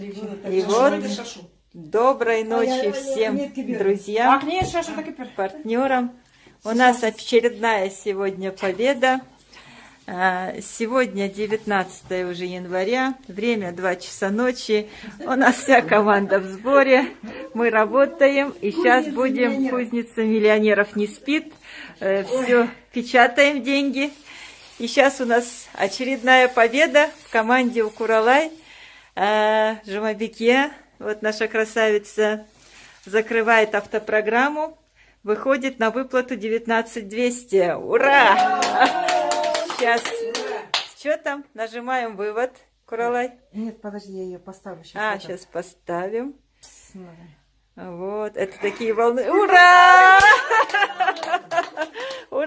И вот доброй ночи всем друзьям, партнерам. У нас очередная сегодня победа. А, сегодня 19 уже января, время 2 часа ночи. У нас вся команда в сборе. Мы работаем и сейчас будем, кузница миллионеров не спит. Э, Все, печатаем деньги. И сейчас у нас очередная победа в команде Укуралай. Жумабике, вот наша красавица, закрывает автопрограмму, выходит на выплату 19200. Ура! Сейчас. Что там? Нажимаем вывод, Куралай. Нет, подожди, я ее поставлю. Сейчас а, это. сейчас поставим. Смотри. Вот, это такие волны. Ура!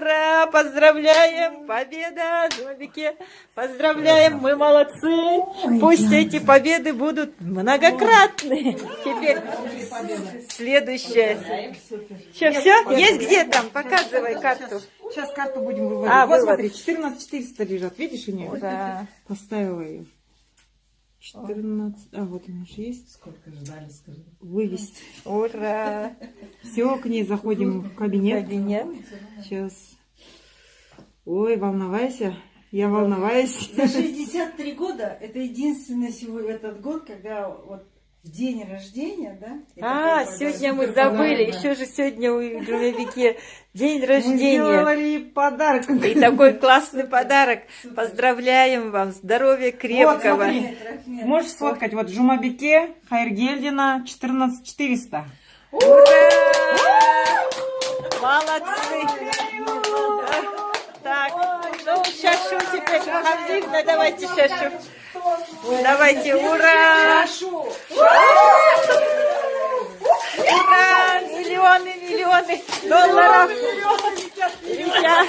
Ура! Поздравляем! Победа! Жобики! Поздравляем! Мы молодцы! Пусть эти победы будут многократные. Теперь следующее. Что, все? Есть где там? Показывай карту. Сейчас карту будем выводить. А, вот смотри, 14 400 лежат. Видишь у нее? Ура! Поставила ее. 14. А, вот она же есть. Сколько ждали, скажи. Вывести. Ура! Все, к ней заходим в кабинет. Кабинет. Сейчас. Ой, волновайся. Я волноваюсь. За 63 года это единственный сегодня этот год, когда вот в день рождения, да? А, сегодня мы забыли. Да. Еще же сегодня у Джумевики день Мы рождения. сделали подарок. И такой классный подарок. Поздравляем вам. Здоровья крепкого. смотри. Можешь сфоткать. Вот Жумабике Хайргельдина 14 400. Ура! Молодцы! Так, ну, шашу теперь. Хавдивна, давайте шашу. Давайте, ура! Ура! Миллионы, миллионы долларов. Летят.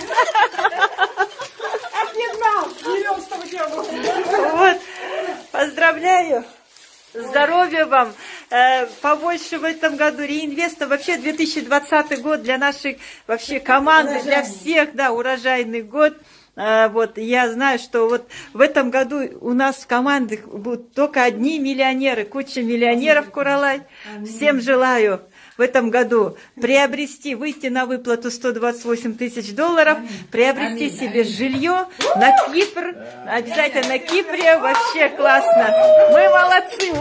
Вот, поздравляю. Здоровья вам, побольше в этом году реинвеста. Вообще 2020 год для нашей вообще команды, для всех, да, урожайный год. Э, Вот, я знаю, что вот в этом году у нас в командах будут только одни миллионеры, куча миллионеров, Куралай. Всем желаю в этом году приобрести, выйти на выплату 128 тысяч долларов, приобрести себе жилье на Кипр, обязательно на Кипре, вообще классно. Мы молодцы!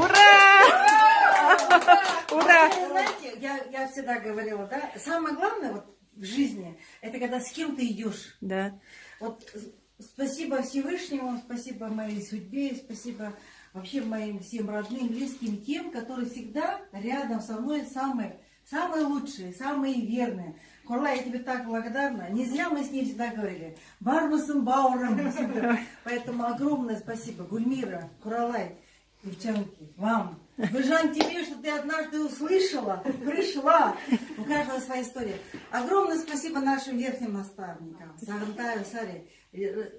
Знаете, я, я всегда говорила, да, самое главное вот в жизни, это когда с кем ты идешь. Да. Вот спасибо Всевышнему, спасибо моей судьбе, спасибо вообще моим всем родным, близким, тем, которые всегда рядом со мной самые, самые лучшие, самые верные. Курла, я тебе так благодарна. Не зря мы с ней всегда говорили. Барбасом Бауром. Поэтому огромное спасибо. Гульмира, Куралай, девчонки, вам. Бежан тебе, что ты однажды услышала, пришла. У каждого своя история. Огромное спасибо нашим верхним наставникам. Сагантаю, Саре.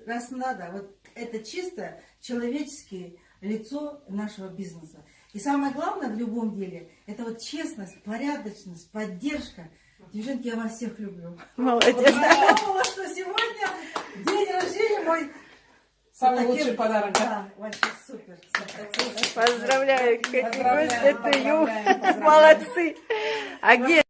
Раз надо, вот это чисто человеческое лицо нашего бизнеса. И самое главное в любом деле, это вот честность, порядочность, поддержка. Девчонки, я вас всех люблю. Молодец. Я думала, что сегодня день рождения мой. Самый таким- лучший подарок, да? Да, вообще супер. Поздравляю, Катя, это. Молодцы. А где